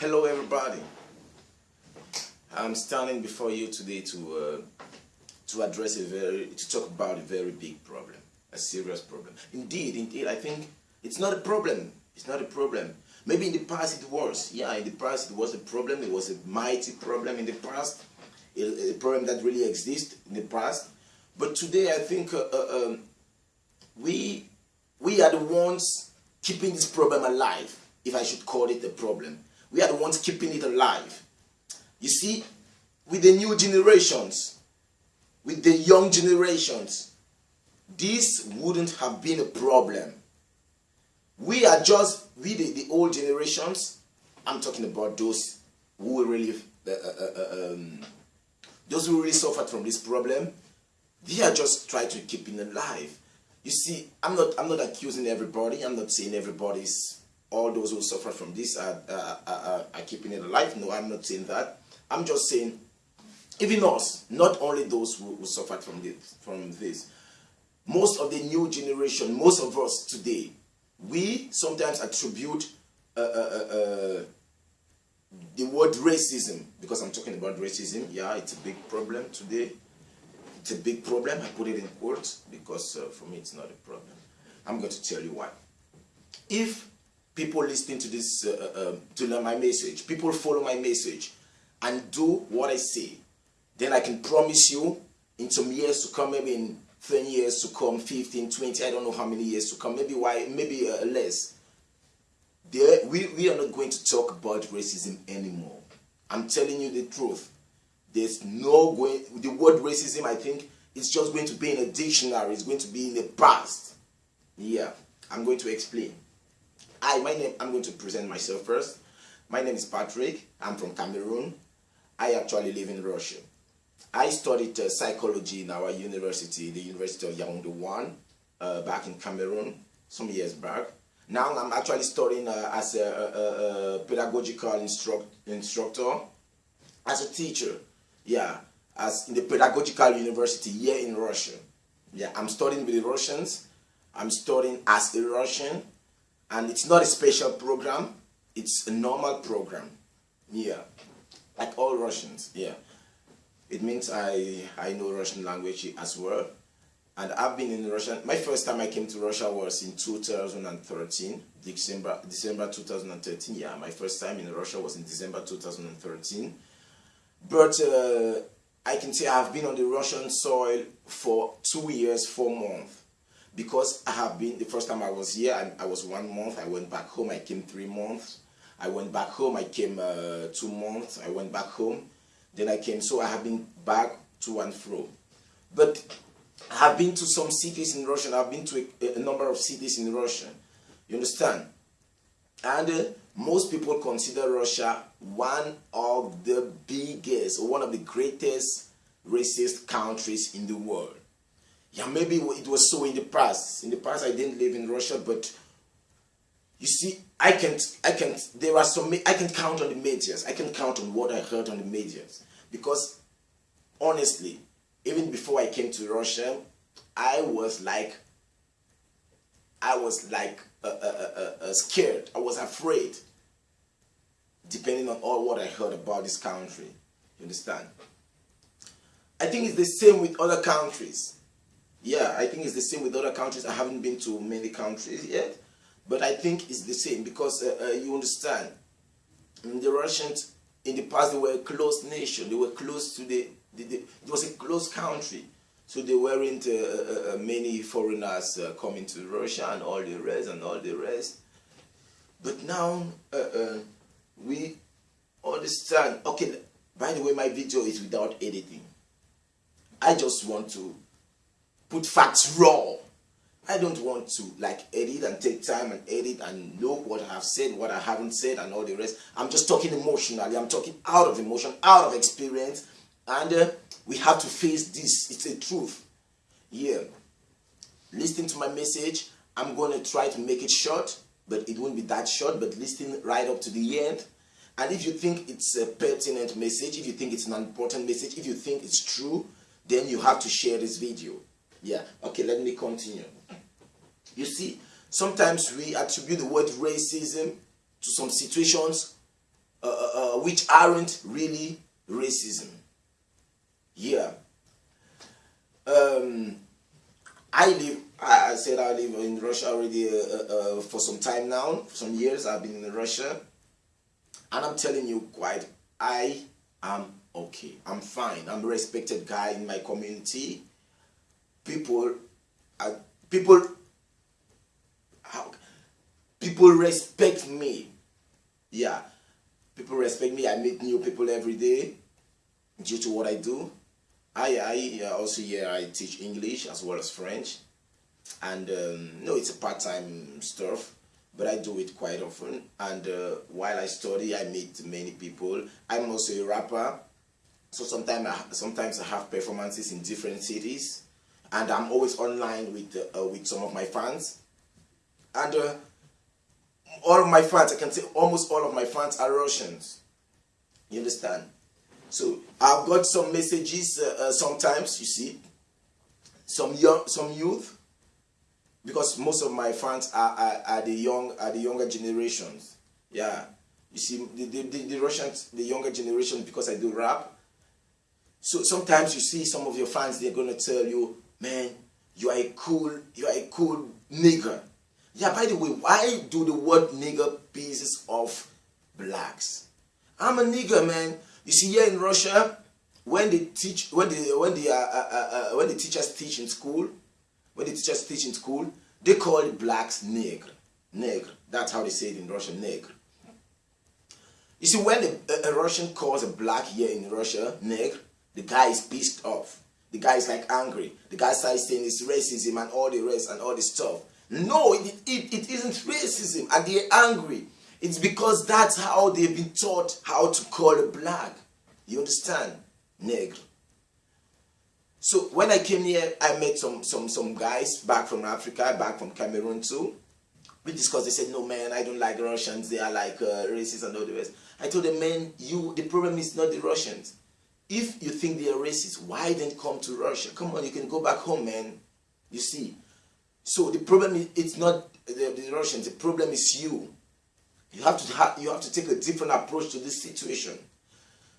Hello everybody. I'm standing before you today to uh, to address a very to talk about a very big problem, a serious problem. Indeed, indeed, I think it's not a problem. It's not a problem. Maybe in the past it was. Yeah, in the past it was a problem. It was a mighty problem in the past. A, problem that really exists in the past. But today I think uh, uh, um, we we are the ones keeping this problem alive, if I should call it a problem. We are the ones keeping it alive. You see, with the new generations, with the young generations, this wouldn't have been a problem. We are just, we the, the old generations, I'm talking about those who really, uh, uh, uh, um, those who really suffered from this problem, they are just trying to keep it alive. You see, I'm not, I'm not accusing everybody. I'm not saying everybody's all those who suffer from this are, are, are, are keeping it alive. No, I'm not saying that. I'm just saying, even us, not only those who, who suffered from this, from this, most of the new generation, most of us today, we sometimes attribute uh, uh, uh, uh the word racism, because I'm talking about racism, yeah, it's a big problem today. It's a big problem, I put it in quotes, because uh, for me it's not a problem. I'm going to tell you why. If people listening to this, uh, uh, um, to learn my message, people follow my message and do what I say, then I can promise you in some years to come, maybe in 10 years to come, 15, 20, I don't know how many years to come, maybe why, maybe uh, less. There, we, we are not going to talk about racism anymore. I'm telling you the truth. There's no going, the word racism, I think, is just going to be in a dictionary. It's going to be in the past. Yeah, I'm going to explain. Hi, my name, I'm going to present myself first. My name is Patrick. I'm from Cameroon. I actually live in Russia. I studied uh, psychology in our university, the University of Yaoundé 1, uh, back in Cameroon, some years back. Now I'm actually studying uh, as a, a, a pedagogical instruct, instructor, as a teacher, yeah, as in the pedagogical university here in Russia. Yeah, I'm studying with the Russians. I'm studying as a Russian and it's not a special program. It's a normal program. Yeah. Like all Russians yeah. It means I I know Russian language as well. And I've been in Russia. My first time I came to Russia was in 2013 December December 2013 yeah my first time in Russia was in December 2013 but uh, I can say I've been on the Russian soil for two years four months because I have been, the first time I was here, I, I, was one month, I went back home, I came three months, I went back home, I came uh, two months, I went back home, then I came, so I have been back to and fro. But I have been to some cities in Russia, I've been to a, a number of cities in Russia, you understand? And uh, most people consider Russia one of the biggest, or one of the greatest racist countries in the world. Yeah, maybe it was so in the past. In the past, I didn't live in Russia, but you see, I can't, I can't, there are some, I can count on the medias. I can count on what I heard on the medias. Because, honestly, even before I came to Russia, I was like, I was like uh, uh, uh, scared. I was afraid, depending on all what I heard about this country. You understand? I think it's the same with other countries yeah, I think it's the same with other countries. I haven't been to many countries yet, but I think it's the same because uh, uh, you understand, the Russians in the past they were a close nation. They were close to the, the, the it was a close country. So there weren't uh, uh, uh many foreigners uh, coming to Russia and all the rest and all the rest. But now we understand. Okay, by the way, my video is without editing. I just want to put facts raw. I don't want to like edit and take time and edit and look what I have said, what I haven't said and all the rest. I'm just talking emotionally. I'm talking out of emotion, out of experience. And uh, we have to face this. It's a truth. Yeah. Listening to my message, I'm going to try to make it short, but it won't be that short, but listen right up to the end. And if you think it's a pertinent message, if you think it's an important message, if you think it's true, then you have to share this video. Yeah, okay, let me continue. You see, sometimes we attribute the word racism to some situations uh, uh, which aren't really racism. Yeah. Um, I live, I said I live in Russia already uh, uh, uh, for some time now, some years I've been in Russia. And I'm telling you quite, I am okay. I'm fine. I'm a respected guy in my community. People, uh, people, how, people respect me. Yeah, people respect me. I meet new people every day due to what I do. I, I also here I teach English as well as French and um, no it's a part-time stuff but I do it quite often and uh, while I study I meet many people I'm also a rapper so sometimes I, sometimes I have performances in different cities and I'm always online with uh, with some of my fans. And uh, all of my fans I can say almost all of my fans are Russians. You understand? So I've got some messages uh, uh, sometimes, you see, some young, some youth, because most of my fans are, are, are the young, are the younger generations. Yeah, you see, the, the, the, the Russians, the younger generation, because I do rap. So sometimes you see some of your fans, they're gonna tell you, man, you are a cool, you are a cool nigger. Yeah, by the way, why do the word nigger pieces of blacks? I'm a nigger, man. You see, here in Russia, when they teach, when the when the uh, uh, uh, uh, when the teachers teach in school, when the teachers teach in school, they call blacks negr, negr. That's how they say it in Russian, negr. You see, when a, a Russian calls a black here in Russia negr, the guy is pissed off. The guy is like angry. The guy starts saying it's racism and all the rest and all this stuff. No, it, it, it isn't racism and they're angry. It's because that's how they've been taught how to call a black. You understand? Negro. So when I came here, I met some, some, some guys back from Africa, back from Cameroon too. We discussed, they said, no man, I don't like Russians, they are like uh, racist and all the rest. I told them, man, you, the problem is not the Russians. If you think they are racist, why then come to Russia? Come on, you can go back home, man. You see. So the problem is, it's not the, the Russians, the problem is you. You have to ha you have to take a different approach to this situation.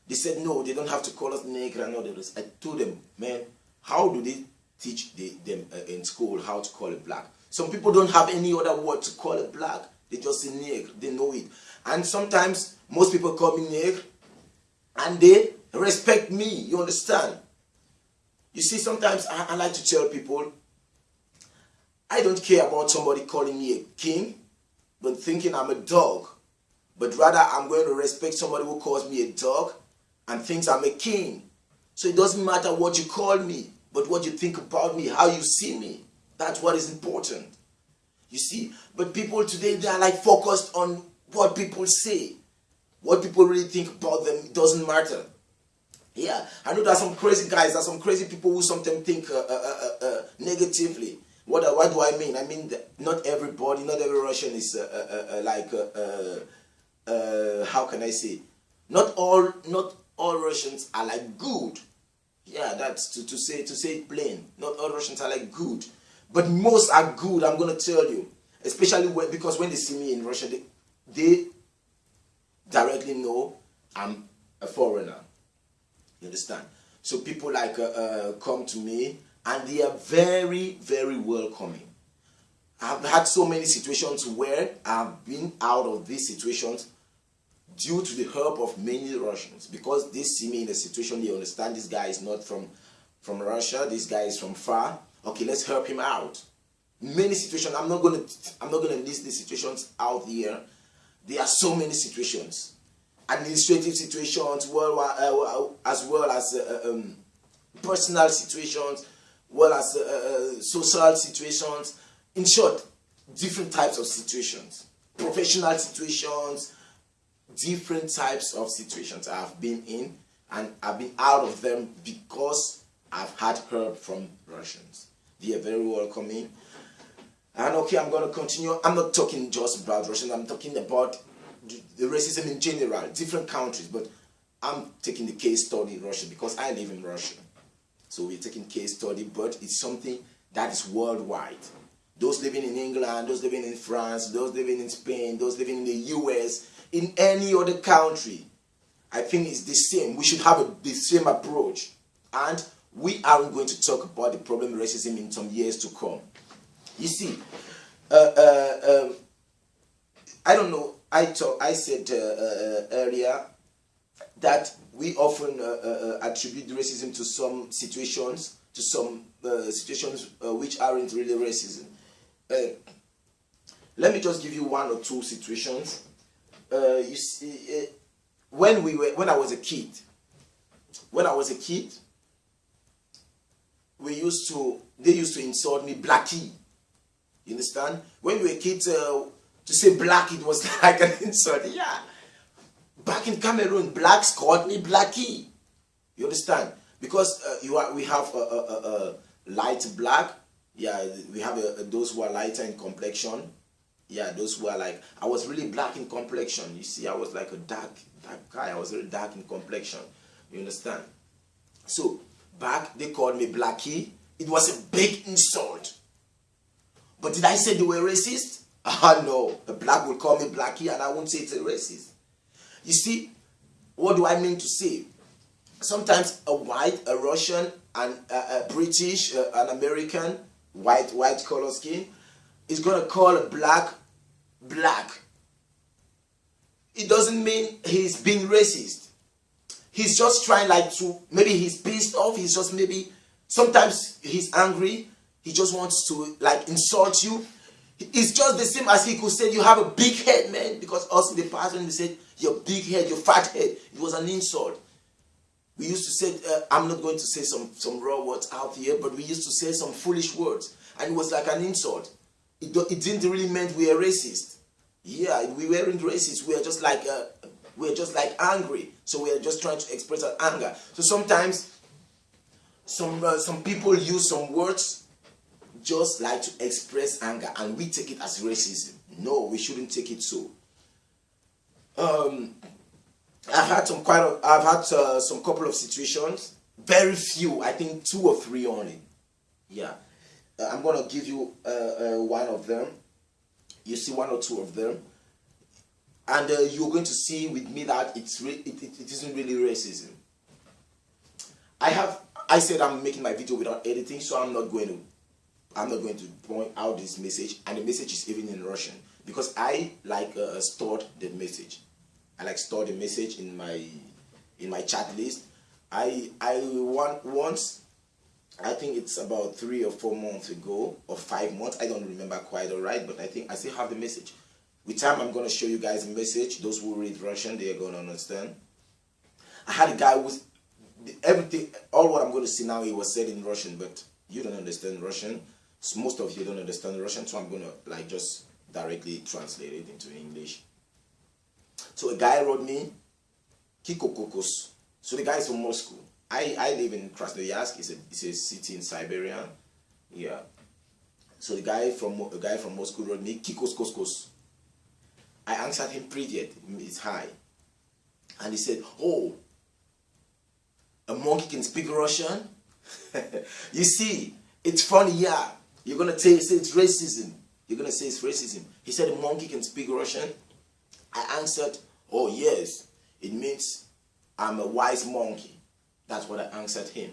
They said no, they don't have to call us negro and all. I told them, man, how do they teach the, them uh, in school how to call it black? Some people don't have any other word to call it black. They just say negro. They know it. And sometimes most people call me negro and they respect me. You understand? You see, sometimes I, I like to tell people, I don't care about somebody calling me a king but thinking I'm a dog, but rather I'm going to respect somebody who calls me a dog and thinks I'm a king. So it doesn't matter what you call me, but what you think about me, how you see me. That's what is important. You see, but people today, they are like focused on what people say. What people really think about them doesn't matter. Yeah, I know there are some crazy guys, there are some crazy people who sometimes think uh, uh, uh, uh negatively. What, what do I mean? I mean not everybody, not every Russian is uh, uh, like, how can I say? Not all, not all Russians are like good. Yeah, that's to, to say to say it plain. Not all Russians are like good, but most are good. I'm gonna tell you, especially when, because when they see me in Russia, they, they directly know I'm a foreigner. You understand? So people like uh, uh, come to me and they are very, very welcoming. I've had so many situations where I've been out of these situations due to the help of many Russians because they see me in a situation they understand this guy is not from from Russia, this guy is from far. Okay, let's help him out. Many situations, I'm not gonna I'm not gonna list these situations out here. There are so many situations. Administrative situations, well, uh, as well as uh, um, personal situations, well as uh, uh, social situations. In short, different types of situations. Professional situations, different types of situations I've been in and I've been out of them because I've had help from Russians. They are very welcoming. And okay, I'm going to continue. I'm not talking just about Russians. I'm talking about the racism in general, different countries. But I'm taking the case study in Russia because I live in Russia. So we're taking case study, but it's something that is worldwide. Those living in England, those living in France, those living in Spain, those living in the US, in any other country, I think it's the same. We should have a, the same approach. And we aren't going to talk about the problem racism in some years to come. You see, uh, uh, um, I don't know, I, talk, I said uh, uh earlier that we often uh, uh, attribute racism to some situations, to some situations which aren't really racism. let me just give you one or two situations. you see, when we were, when I was a kid, when I was a kid, we used to, they used to insult me, blackie. You understand? When we were kids, uh, to say black, it was like an insult. Yeah. Back in Cameroon, blacks called me blackie. You understand? Because uh, you are, we have a, a, a, a light black. Yeah, we have those who are lighter in complexion. Yeah, those who are like, I was really black in complexion. You see, I was like a dark, dark guy. I was really dark in complexion. You understand? So, back, they called me blackie. It was a big insult. But did I say they were racist? Ah, no. A black will call me blackie and I won't say it's a racist. You see, what do I mean to say? Sometimes a white, a Russian, and a, a British, uh, an American, white, white color skin, is going to call a black, black. It doesn't mean he's being racist. He's just trying like to, maybe he's pissed off, he's just maybe, sometimes he's angry, he just wants to like insult you. It's just the same as he could say you have a big head, man. Because us in the past when we said your big head, your fat head, it was an insult. We used to say, uh, I'm not going to say some, some raw words out here, but we used to say some foolish words. And it was like an insult. It, it didn't really mean we were racist. Yeah, we weren't racist. We were just like, uh, we were just like angry. So we are just trying to express our anger. So sometimes some, uh, some people use some words just like to express anger and we take it as racism. No, we shouldn't take it so. Um, I've had some quite. A, I've had uh, some couple of situations. Very few. I think two or three only. Yeah. Uh, I'm gonna give you uh, uh one of them. You see one or two of them, and uh, you're going to see with me that it's it, it, it isn't really racism. I have. I said I'm making my video without editing, so I'm not going to. I'm not going to point out this message, and the message is even in Russian because I like uh, stored the message. I like store the message in my in my chat list. I I want once I think it's about three or four months ago or five months. I don't remember quite all right, but I think I still have the message. With time, I'm gonna show you guys a message. Those who read Russian, they are gonna understand. I had a guy was everything. All what I'm gonna see now, he was said in Russian, but you don't understand Russian. Most of you don't understand Russian, so I'm gonna like just directly translate it into English. So a guy wrote me, Kiko Kokos. So the guy is from Moscow. I, I live in Krasnoyarsk. It's a, it's a city in Siberia. Yeah. So the guy from a guy from Moscow wrote me, Kikos Koskos. I answered him Privyet, it's hi. And he said, oh, a monkey can speak Russian? you see, it's funny, yeah. You're going to say it's racism. You're going to say it's racism. He said a monkey can speak Russian. I answered, oh yes, it means I'm a wise monkey. That's what I answered him.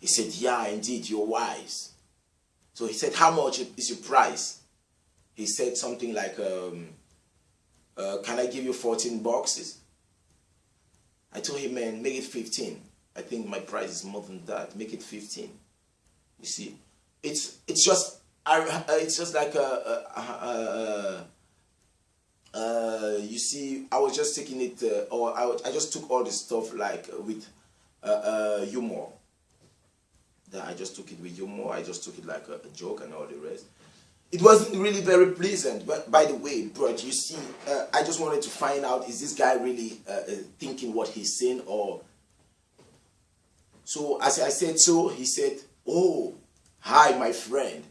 He said, yeah, indeed, you're wise. So he said, how much is your price? He said something like, um, uh, can I give you 14 boxes? I told him, man, make it 15. I think my price is more than that. Make it 15. You see, it's it's just uh, it's just like a, a, a, uh, you see, I was just taking it, uh, or I, I just took all this stuff like with uh, uh, humor. That I just took it with humor. I just took it like a, a, joke and all the rest. It wasn't really very pleasant, but by the way, but you see, uh, I just wanted to find out is this guy really thinking what he's saying or. So as I said so, he said, "Oh, hi, my friend."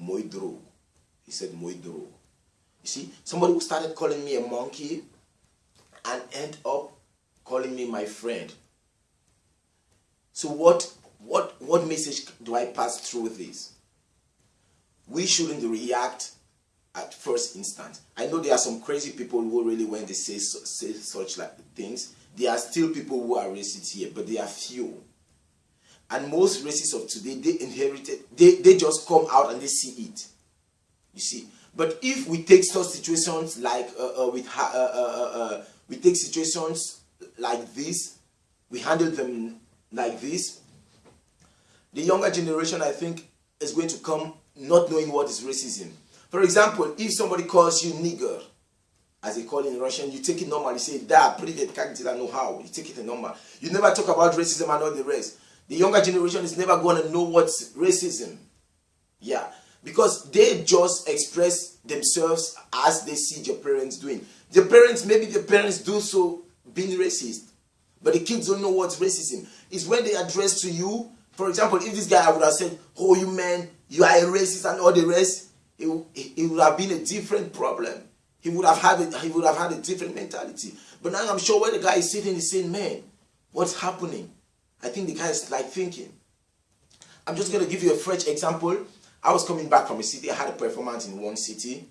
Moidro. He said Moidro. You see, somebody who started calling me a monkey and end up calling me my friend. So what what what message do I pass through this? We shouldn't react at first instance. I know there are some crazy people who really, when they say say such like things, there are still people who are racist here, but they are few. And most racists of today, they inherited, they, they just come out and they see it. You see. But if we take such situations like uh, uh, with uh, uh, uh, uh, we take situations like this, we handle them like this, the younger generation, I think, is going to come not knowing what is racism. For example, if somebody calls you nigger, as they call it in Russian, you take it normal. You say, da, привет, как дела, know how. You take it normal. You never talk about racism and all the rest. The younger generation is never going to know what's racism. Yeah. Because they just express themselves as they see their parents doing. The parents, maybe the parents do so being racist. But the kids don't know what's racism. It's when they address to you, for example, if this guy would have said, oh, you man, you are a racist and all the rest, it, it would have been a different problem. He would have had a, he would have had a different mentality. But now I'm sure when the guy is sitting, he's saying, man, what's happening? I think the guy is like thinking. I'm just going to give you a fresh example. I was coming back from a city. I had a performance in one city.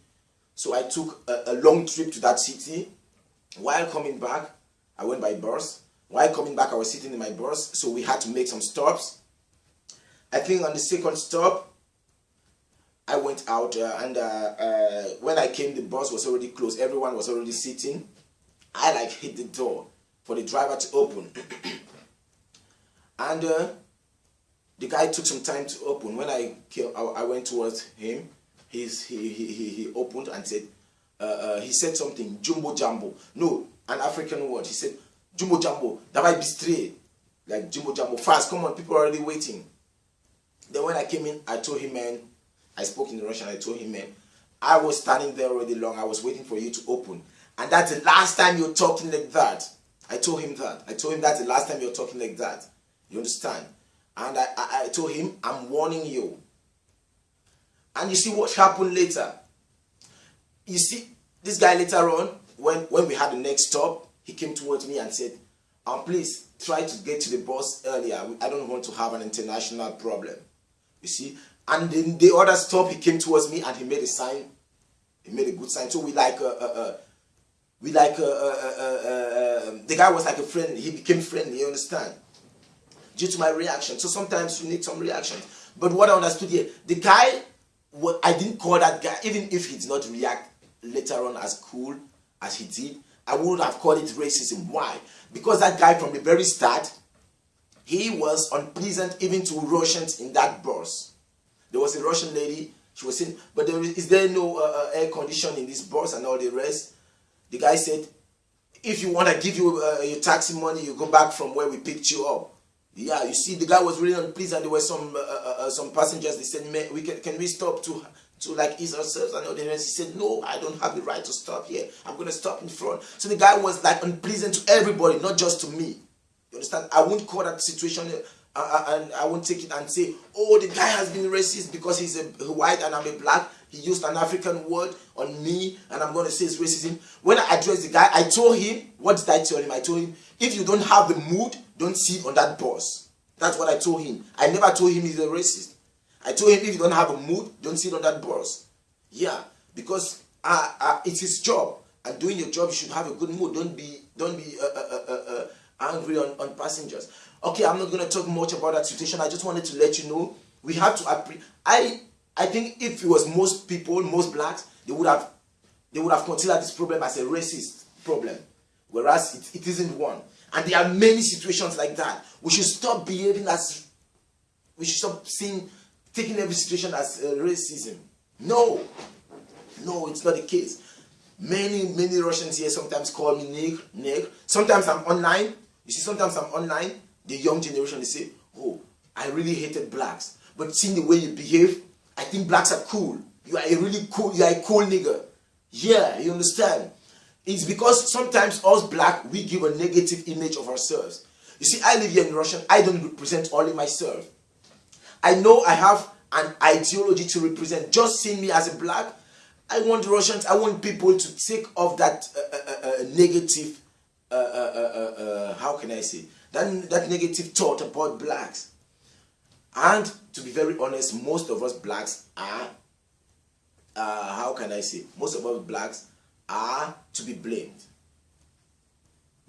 So I took a, a long trip to that city. While coming back, I went by bus. While coming back, I was sitting in my bus. So we had to make some stops. I think on the second stop, I went out uh, and uh, uh, when I came, the bus was already closed. Everyone was already sitting. I like hit the door for the driver to open. and uh, the guy took some time to open. When I came, I, I went towards him. He's, he, he, he, he opened and said, uh, uh, he said something, jumbo jumbo. No, an African word. He said, jumbo jumbo, that might be straight. Like jumbo jumbo, fast, come on, people are already waiting. Then when I came in, I told him, man, I spoke in Russian, I told him, man, I was standing there already long, I was waiting for you to open. And that's the last time you're talking like that. I told him that. I told him that's the last time you're talking like that. You understand? And I, I, I told him, I'm warning you. And you see what happened later. You see, this guy later on, when, when we had the next stop, he came towards me and said, um, please try to get to the bus earlier. I don't want to have an international problem. You see, and then the other stop, he came towards me and he made a sign. He made a good sign. So we like, uh, uh, uh we like, uh, uh, um, the guy was like a friend. He became friendly, you understand? Due to my reaction. So sometimes you need some reactions. But what I understood here, the guy, what I didn't call that guy, even if he did not react later on as cool as he did, I wouldn't have called it racism. Why? Because that guy from the very start, he was unpleasant even to Russians in that bus. There was a Russian lady. She was saying, but there is, is there no uh, uh, air condition in this bus and all the rest? The guy said, if you want to give you uh, your taxi money, you go back from where we picked you up. Yeah, you see, the guy was really unpleased, and there were some uh, uh, uh some passengers. They said, "Man, we can can we stop to to like ease ourselves?" And the. He said, "No, I don't have the right to stop here. I'm gonna stop in front." So the guy was like unpleasant to everybody, not just to me. You understand? I won't call that situation and I won't take it and say, oh, the guy has been racist because he's a white and I'm a black. He used an African word on me and I'm to say it's racism. When I addressed the guy, I told him, what did I tell him? I told him, if you don't have the mood, don't sit on that bus. That's what I told him. I never told him he's a racist. I told him if you don't have a mood, don't sit on that bus. Yeah, because uh, uh, it's his job. And doing your job, you should have a good mood. Don't be, don't be uh, uh, uh, uh angry on, on passengers. Okay, I'm not going to talk much about that situation. I just wanted to let you know we have to I I think if it was most people, most blacks, they would have they would have considered this problem as a racist problem, whereas it, it isn't one. And there are many situations like that. We should stop behaving as we should stop seeing taking every situation as uh, racism. No, no, it's not the case. Many many Russians here sometimes call me nigger, nigger. Sometimes I'm online. You see, sometimes I'm online the young generation, they say, oh, I really hated blacks. But seeing the way you behave, I think blacks are cool. You are a really cool, you are a cool nigger. Yeah, you understand? It's because sometimes us black, we give a negative image of ourselves. You see, I live here in Russia. I don't represent only myself. I know I have an ideology to represent. Just seeing me as a black, I want Russians, I want people to take off that uh, uh, uh, uh negative, uh, uh, how can I say, that, that negative thought about blacks. And to be very honest, most of us blacks are how can I say, most of us blacks are to be blamed.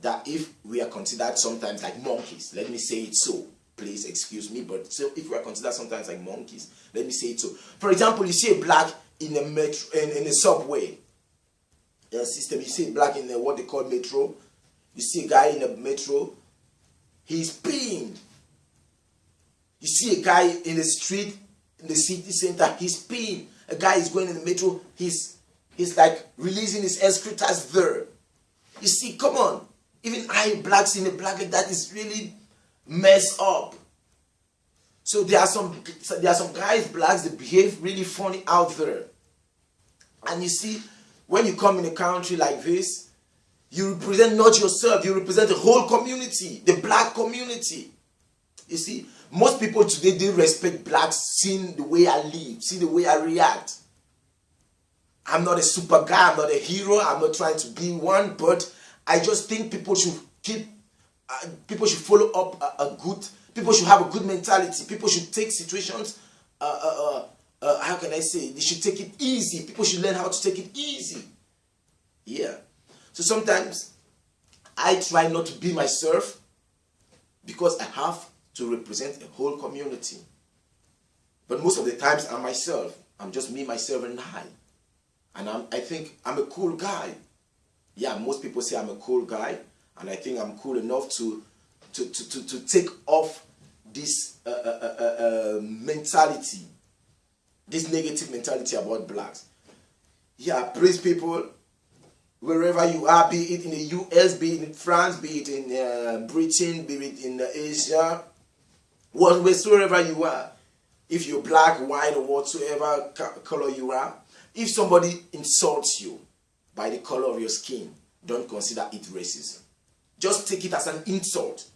That if we are considered sometimes like monkeys, let me say it so, please excuse me, but so if we are considered sometimes like monkeys, let me say it so. For example, you see a black in a metro, in, in a subway uh, system, you see a black in a, what they call metro, you see a guy in a metro, he's peeing. You see a guy in the street, in the city center, he's peeing. A guy is going in the metro, he's he's like releasing his excretors there. You see, come on. Even I blacks in a black that is really messed up. So there are some there are some guys blacks that behave really funny out there. And you see, when you come in a country like this, you represent not yourself, you represent the whole community, the black community. You see, most people today they respect blacks seeing the way I live, see the way I react. I'm not a super guy, I'm not a hero, I'm not trying to be one, but I just think people should keep, uh, people should follow up a, a, good, people should have a good mentality, people should take situations, uh, uh, uh, uh how can I say, they should take it easy, people should learn how to take it easy. Yeah. So sometimes I try not to be myself because I have to represent a whole community. But most of the times I'm myself. I'm just me, myself, and I. And I'm, I think I'm a cool guy. Yeah, most people say I'm a cool guy. And I think I'm cool enough to, to, to, to, to take off this uh, uh, uh, uh, uh mentality, this negative mentality about blacks. Yeah, please people, wherever you are, be it in the US, be it in France, be it in uh, Britain, be it in uh, Asia, whatsoever you are, if you're black, white, or whatsoever color you are, if somebody insults you by the color of your skin, don't consider it racism. Just take it as an insult.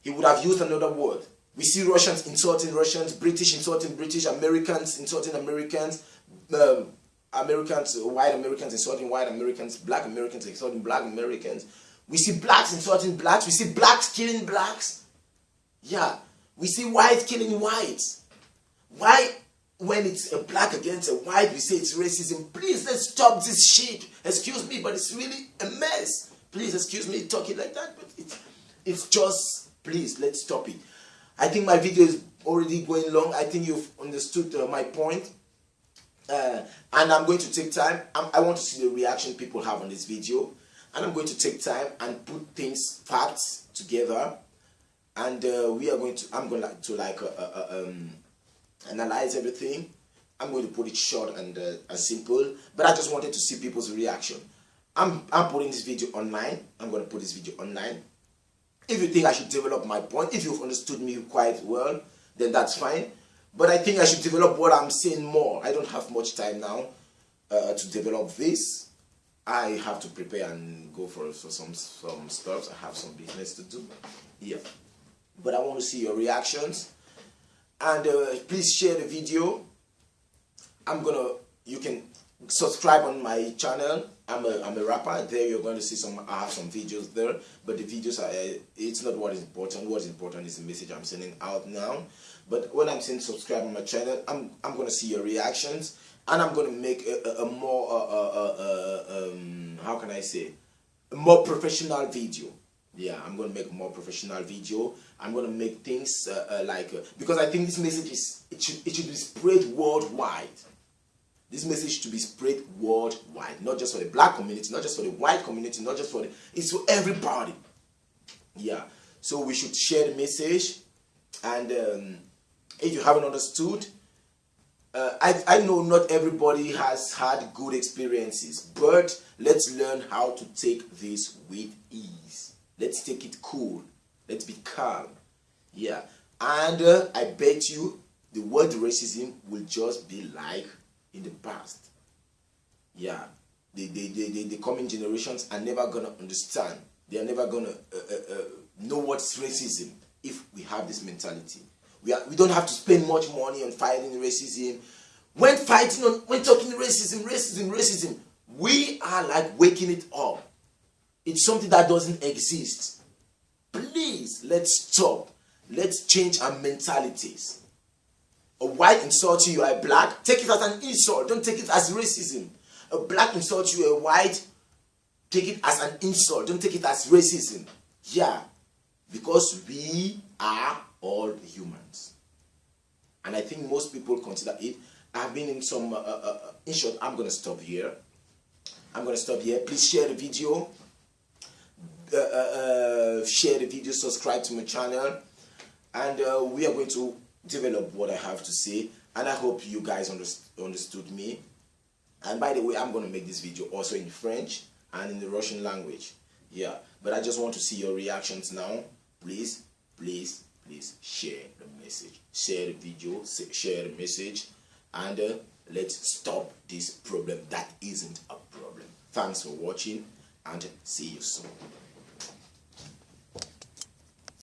He would have used another word. We see Russians insulting Russians, British insulting British, Americans insulting Americans, um, Americans, white Americans insulting white Americans, black Americans insulting black Americans. We see blacks insulting blacks. We see blacks killing blacks. Yeah. We see whites killing whites. Why, when it's a black against a white, we say it's racism? Please, let's stop this shit. Excuse me, but it's really a mess. Please, excuse me talking like that, but it's, it's just, please, let's stop it. I think my video is already going long. I think you've understood uh, my point. Uh, and I'm going to take time. I'm, i want to see the reaction people have on this video. And I'm going to take time and put things, facts together. And uh, we are going to, I'm going to like uh, uh, uh, um, analyze everything. I'm going to put it short and, uh, simple. But I just wanted to see people's reaction. I'm, I'm putting this video online. I'm going to put this video online. If you think I should develop my point, if you've understood me quite well, then that's fine. But I think I should develop what I'm saying more. I don't have much time now uh, to develop this. I have to prepare and go for, for some, some stuff. I have some business to do. Yeah. But I want to see your reactions. And uh, please share the video. I'm to, you can subscribe on my channel. I'm a, I'm a rapper. There you're going to see some, I have some videos there. But the videos, are, uh, it's not what is important. What is important is the message I'm sending out now. But when I'm saying subscribe on my channel, I'm, I'm to see your reactions. And I'm to make a, a, a more, uh, uh, uh, um, how can I say, a more professional video. Yeah, I'm to make a more professional video. I'm going to make things like, because I think this message is, it should, it should be spread worldwide. This message to be spread worldwide, not just for the black community, not just for the white community, not just for the, it's for everybody. Yeah, so we should share the message. And um, if you haven't understood, uh, I, I know not everybody has had good experiences, but let's learn how to take this with ease. Let's take it cool. Let's be calm. Yeah. And uh, I bet you the word racism will just be like in the past. Yeah, the, the, the, the, coming generations are never going to understand. They are never going to uh, uh, uh, know what's racism if we have this mentality. We, are, we don't have to spend much money on fighting racism. When fighting on, when talking racism, racism, racism, we are like waking it up. It's something that doesn't exist. Please, let's stop. Let's change our mentalities. A white insults you, are black, take it as an insult. Don't take it as racism. A black insults you, a white, take it as an insult. Don't take it as racism. Yeah, because we are all humans. And I think most people consider it. I've been in some, uh, uh, uh in short, I'm going to stop here. I'm going to stop here. Please share the video. Uh, uh, uh, share the video, subscribe to my channel. And we are going to develop what I have to say. And I hope you guys understood me. And by the way, I'm going to make this video also in French and in the Russian language. Yeah, but I just want to see your reactions now. Please, please, please share the message. Share the video, share the message. And uh, let's stop this problem that isn't a problem. Thanks for watching and see you soon.